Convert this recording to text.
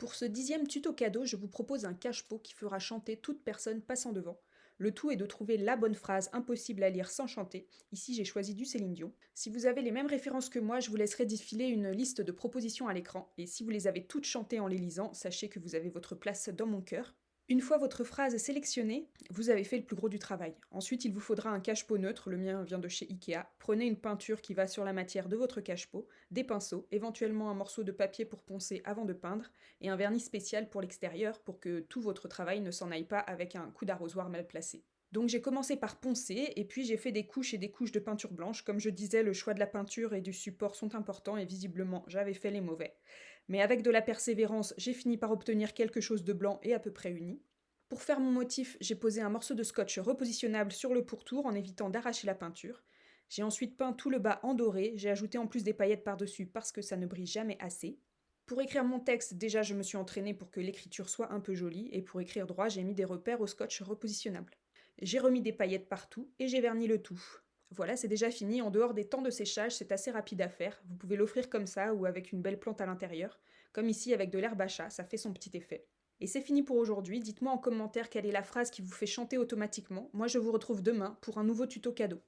Pour ce dixième tuto cadeau, je vous propose un cache-pot qui fera chanter toute personne passant devant. Le tout est de trouver la bonne phrase impossible à lire sans chanter. Ici, j'ai choisi du Céline Dion. Si vous avez les mêmes références que moi, je vous laisserai défiler une liste de propositions à l'écran. Et si vous les avez toutes chantées en les lisant, sachez que vous avez votre place dans mon cœur. Une fois votre phrase sélectionnée, vous avez fait le plus gros du travail. Ensuite, il vous faudra un cache-pot neutre, le mien vient de chez Ikea. Prenez une peinture qui va sur la matière de votre cache-pot, des pinceaux, éventuellement un morceau de papier pour poncer avant de peindre, et un vernis spécial pour l'extérieur pour que tout votre travail ne s'en aille pas avec un coup d'arrosoir mal placé. Donc j'ai commencé par poncer, et puis j'ai fait des couches et des couches de peinture blanche. Comme je disais, le choix de la peinture et du support sont importants, et visiblement j'avais fait les mauvais. Mais avec de la persévérance, j'ai fini par obtenir quelque chose de blanc et à peu près uni. Pour faire mon motif, j'ai posé un morceau de scotch repositionnable sur le pourtour en évitant d'arracher la peinture. J'ai ensuite peint tout le bas en doré, j'ai ajouté en plus des paillettes par-dessus parce que ça ne brille jamais assez. Pour écrire mon texte, déjà je me suis entraînée pour que l'écriture soit un peu jolie, et pour écrire droit, j'ai mis des repères au scotch repositionnable. J'ai remis des paillettes partout et j'ai verni le tout. Voilà, c'est déjà fini. En dehors des temps de séchage, c'est assez rapide à faire. Vous pouvez l'offrir comme ça ou avec une belle plante à l'intérieur. Comme ici avec de l'herbe à chat, ça fait son petit effet. Et c'est fini pour aujourd'hui. Dites-moi en commentaire quelle est la phrase qui vous fait chanter automatiquement. Moi, je vous retrouve demain pour un nouveau tuto cadeau.